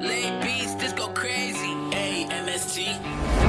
Late beats, this go crazy. A M S T.